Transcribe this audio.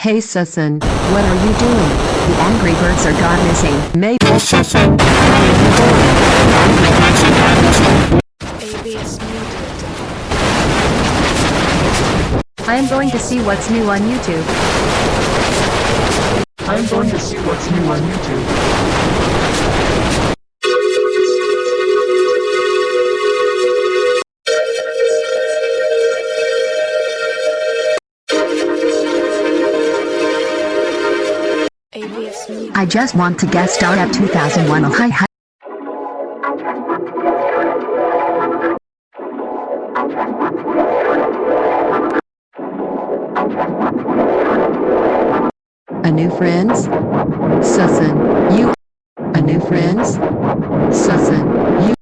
Hey Susan, what are you doing? The Angry Birds are gone missing. Maybe ABS muted. I am going to see what's new on YouTube. I'm going to see what's new on YouTube. I just want to guest star at 2001 Oh hi hi. A new friends? Susan, you. A new friends? Susan.